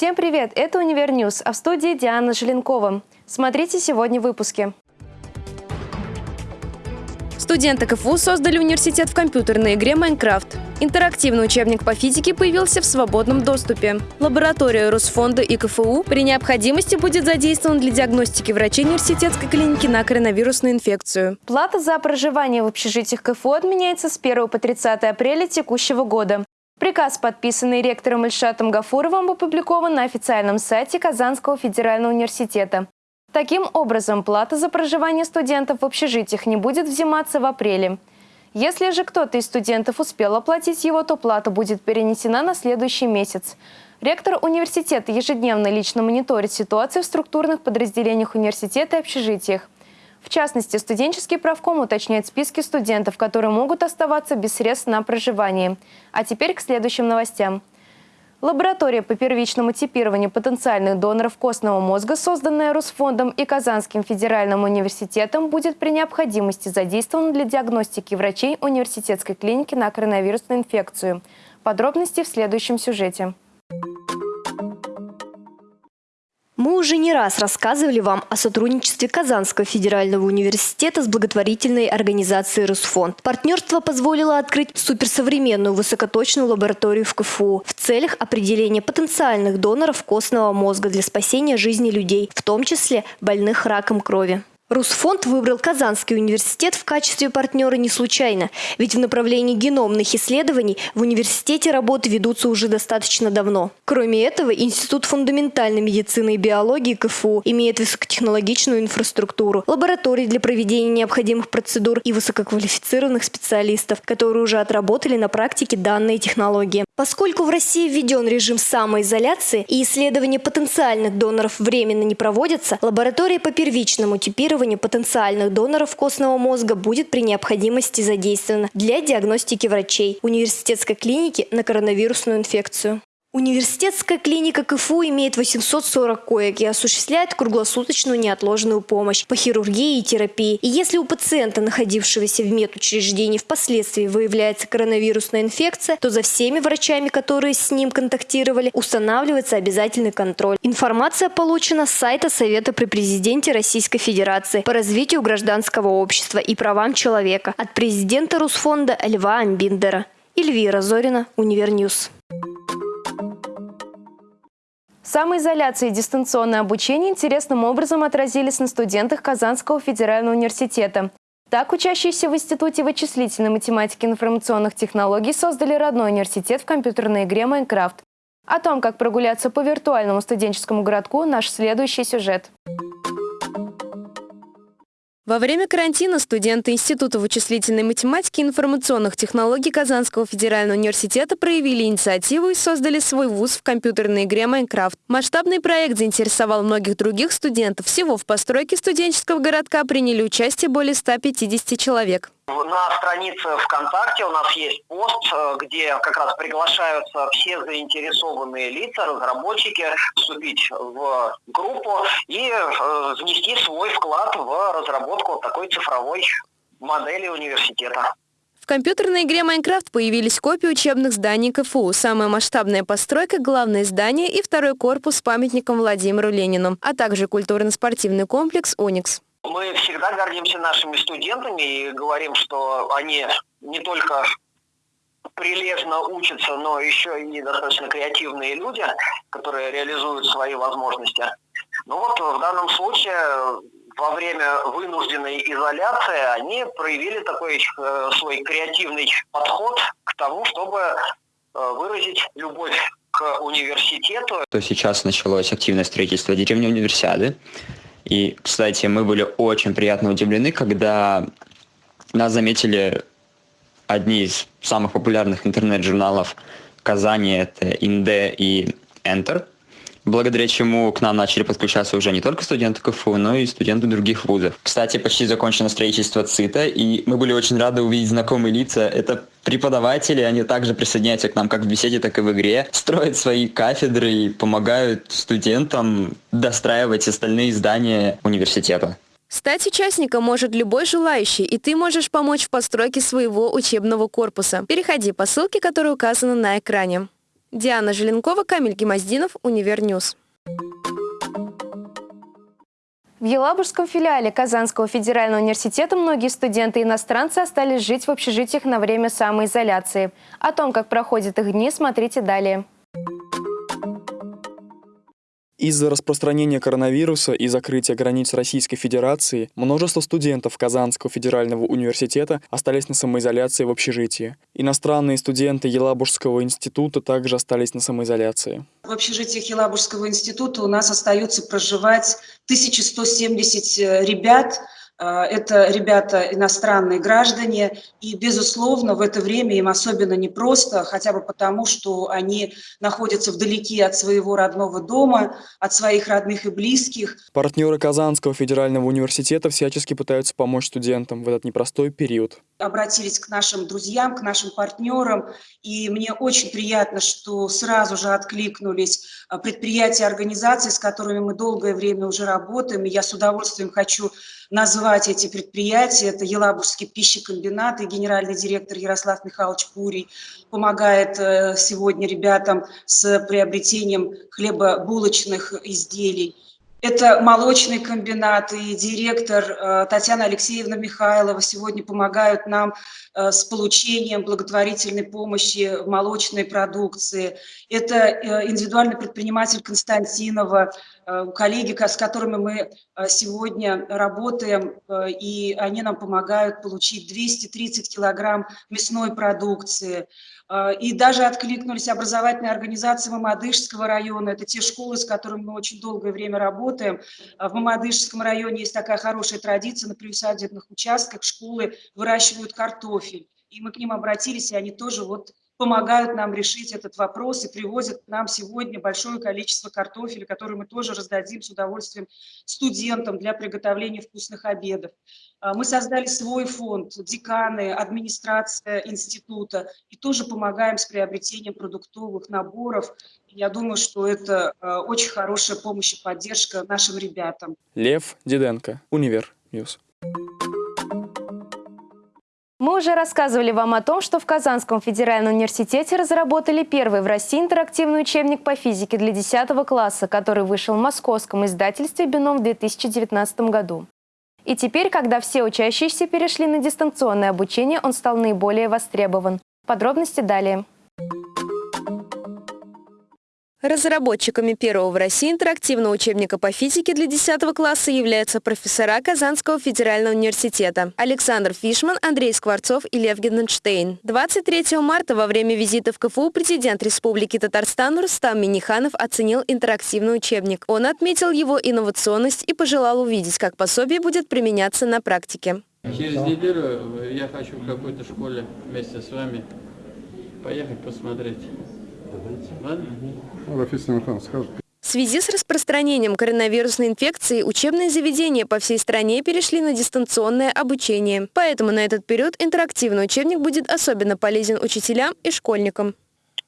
Всем привет! Это Univer News, а в студии Диана Желенкова. Смотрите сегодня в выпуске. Студенты КФУ создали университет в компьютерной игре «Майнкрафт». Интерактивный учебник по физике появился в свободном доступе. Лаборатория Росфонда и КФУ при необходимости будет задействована для диагностики врачей университетской клиники на коронавирусную инфекцию. Плата за проживание в общежитиях КФУ отменяется с 1 по 30 апреля текущего года. Приказ, подписанный ректором Ильшатом Гафуровым, опубликован на официальном сайте Казанского федерального университета. Таким образом, плата за проживание студентов в общежитиях не будет взиматься в апреле. Если же кто-то из студентов успел оплатить его, то плата будет перенесена на следующий месяц. Ректор университета ежедневно лично мониторит ситуацию в структурных подразделениях университета и общежитиях. В частности, студенческий правком уточняет списки студентов, которые могут оставаться без средств на проживание. А теперь к следующим новостям. Лаборатория по первичному типированию потенциальных доноров костного мозга, созданная Русфондом и Казанским федеральным университетом, будет при необходимости задействована для диагностики врачей университетской клиники на коронавирусную инфекцию. Подробности в следующем сюжете. Мы уже не раз рассказывали вам о сотрудничестве Казанского федерального университета с благотворительной организацией «Русфонд». Партнерство позволило открыть суперсовременную высокоточную лабораторию в КФУ в целях определения потенциальных доноров костного мозга для спасения жизни людей, в том числе больных раком крови. Русфонд выбрал Казанский университет в качестве партнера не случайно, ведь в направлении геномных исследований в университете работы ведутся уже достаточно давно. Кроме этого, Институт фундаментальной медицины и биологии КФУ имеет высокотехнологичную инфраструктуру, лаборатории для проведения необходимых процедур и высококвалифицированных специалистов, которые уже отработали на практике данные технологии. Поскольку в России введен режим самоизоляции и исследования потенциальных доноров временно не проводятся, лаборатория по первичному типированию потенциальных доноров костного мозга будет при необходимости задействовано для диагностики врачей университетской клиники на коронавирусную инфекцию. Университетская клиника КФУ имеет 840 коек и осуществляет круглосуточную неотложную помощь по хирургии и терапии. И если у пациента, находившегося в медучреждении, впоследствии выявляется коронавирусная инфекция, то за всеми врачами, которые с ним контактировали, устанавливается обязательный контроль. Информация получена с сайта Совета при президенте Российской Федерации по развитию гражданского общества и правам человека от президента Русфонда Льва Амбиндера. Эльвира Зорина, Univer News. Самоизоляция и дистанционное обучение интересным образом отразились на студентах Казанского федерального университета. Так, учащиеся в Институте вычислительной математики и информационных технологий создали родной университет в компьютерной игре «Майнкрафт». О том, как прогуляться по виртуальному студенческому городку, наш следующий сюжет. Во время карантина студенты Института вычислительной математики и информационных технологий Казанского федерального университета проявили инициативу и создали свой вуз в компьютерной игре «Майнкрафт». Масштабный проект заинтересовал многих других студентов. Всего в постройке студенческого городка приняли участие более 150 человек. На странице ВКонтакте у нас есть пост, э, где как раз приглашаются все заинтересованные лица, разработчики, вступить в группу и э, внести свой вклад в разработку такой цифровой модели университета. В компьютерной игре Майнкрафт появились копии учебных зданий КФУ. Самая масштабная постройка – главное здание и второй корпус с памятником Владимиру Ленину, а также культурно-спортивный комплекс «Уникс». Мы всегда гордимся нашими студентами и говорим, что они не только прилежно учатся, но еще и достаточно креативные люди, которые реализуют свои возможности. Ну вот в данном случае во время вынужденной изоляции они проявили такой э, свой креативный подход к тому, чтобы э, выразить любовь к университету. То сейчас началось активное строительство деревни Универсиады. И, кстати, мы были очень приятно удивлены, когда нас заметили одни из самых популярных интернет-журналов Казани, это Инде и Enter благодаря чему к нам начали подключаться уже не только студенты КФУ, но и студенты других вузов. Кстати, почти закончено строительство ЦИТа, и мы были очень рады увидеть знакомые лица. Это преподаватели, они также присоединяются к нам как в беседе, так и в игре, строят свои кафедры и помогают студентам достраивать остальные здания университета. Стать участником может любой желающий, и ты можешь помочь в постройке своего учебного корпуса. Переходи по ссылке, которая указана на экране. Диана Желенкова, Камиль Гемоздинов, Univer News. В Елабужском филиале Казанского федерального университета многие студенты-иностранцы остались жить в общежитиях на время самоизоляции. О том, как проходят их дни, смотрите далее. Из-за распространения коронавируса и закрытия границ Российской Федерации множество студентов Казанского федерального университета остались на самоизоляции в общежитии. Иностранные студенты Елабужского института также остались на самоизоляции. В общежитиях Елабужского института у нас остаются проживать 1170 ребят, а, это ребята иностранные граждане, и, безусловно, в это время им особенно непросто, хотя бы потому, что они находятся вдалеке от своего родного дома, от своих родных и близких. Партнеры Казанского федерального университета всячески пытаются помочь студентам в этот непростой период. Обратились к нашим друзьям, к нашим партнерам, и мне очень приятно, что сразу же откликнулись а, предприятия, организации, с которыми мы долгое время уже работаем, и я с удовольствием хочу назвать эти предприятия. Это Елабужский пищекомбинат и генеральный директор Ярослав Михайлович Пурий помогает э, сегодня ребятам с приобретением хлебобулочных изделий. Это молочный комбинат и директор э, Татьяна Алексеевна Михайлова сегодня помогают нам э, с получением благотворительной помощи в молочной продукции. Это э, индивидуальный предприниматель Константинова, коллеги, с которыми мы сегодня работаем, и они нам помогают получить 230 килограмм мясной продукции. И даже откликнулись образовательные организации Мамадышского района. Это те школы, с которыми мы очень долгое время работаем. А в Мамадышском районе есть такая хорошая традиция, на приусадебных участках школы выращивают картофель. И мы к ним обратились, и они тоже вот помогают нам решить этот вопрос и привозят нам сегодня большое количество картофеля, который мы тоже раздадим с удовольствием студентам для приготовления вкусных обедов. А, мы создали свой фонд, деканы, администрация института, и тоже помогаем с приобретением продуктовых наборов. Я думаю, что это а, очень хорошая помощь и поддержка нашим ребятам. Лев Диденко, Univer News. Мы уже рассказывали вам о том, что в Казанском федеральном университете разработали первый в России интерактивный учебник по физике для 10 класса, который вышел в московском издательстве «Бином» в 2019 году. И теперь, когда все учащиеся перешли на дистанционное обучение, он стал наиболее востребован. Подробности далее. Разработчиками первого в России интерактивного учебника по физике для 10 класса являются профессора Казанского федерального университета Александр Фишман, Андрей Скворцов и Лев Генденштейн. 23 марта во время визита в КФУ президент Республики Татарстан Рустам Миниханов оценил интерактивный учебник. Он отметил его инновационность и пожелал увидеть, как пособие будет применяться на практике. Через неделю я хочу в какой-то школе вместе с вами поехать посмотреть. Ладно? В связи с распространением коронавирусной инфекции учебные заведения по всей стране перешли на дистанционное обучение. Поэтому на этот период интерактивный учебник будет особенно полезен учителям и школьникам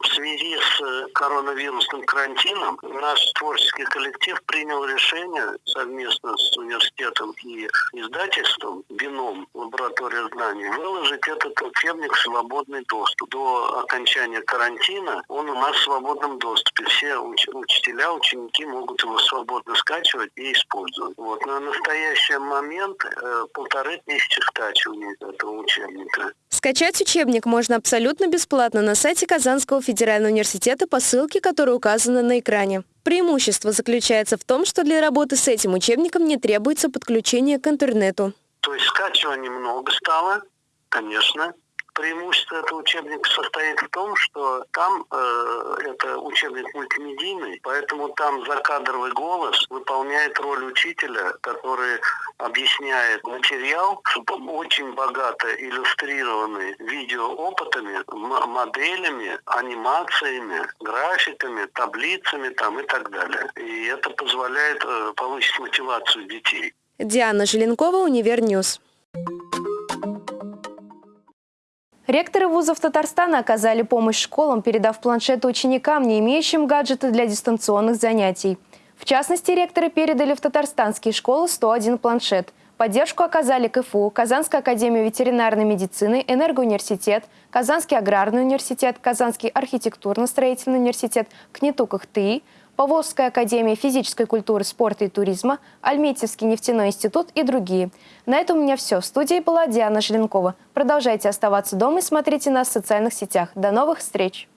в связи с э, коронавирусным карантином наш творческий коллектив принял решение совместно с университетом и издательством «Бином. Лаборатория знаний» выложить этот учебник в свободный доступ. До окончания карантина он у нас в свободном доступе. Все уч учителя, ученики могут его свободно скачивать и использовать. Вот. На настоящий момент э, полторы тысячи скачиваний этого учебника. Скачать учебник можно абсолютно бесплатно на сайте Казанского федерального университета по ссылке, которая указана на экране. Преимущество заключается в том, что для работы с этим учебником не требуется подключение к интернету. То есть скачиваний много стало, конечно, Преимущество этого учебника состоит в том, что там э, это учебник мультимедийный, поэтому там закадровый голос выполняет роль учителя, который объясняет материал, очень богато иллюстрированный видеоопытами, моделями, анимациями, графиками, таблицами там и так далее. И это позволяет э, повысить мотивацию детей. Диана Желенкова, Univer News. Ректоры вузов Татарстана оказали помощь школам, передав планшеты ученикам, не имеющим гаджеты для дистанционных занятий. В частности, ректоры передали в татарстанские школы 101 планшет. Поддержку оказали КФУ, Казанская академия ветеринарной медицины, Энергоуниверситет, Казанский аграрный университет, Казанский архитектурно-строительный университет, КНИТУ КХТИ, Поволжская академия физической культуры, спорта и туризма, Альметьевский нефтяной институт и другие. На этом у меня все. В студии была Диана Желенкова. Продолжайте оставаться дома и смотрите нас в социальных сетях. До новых встреч!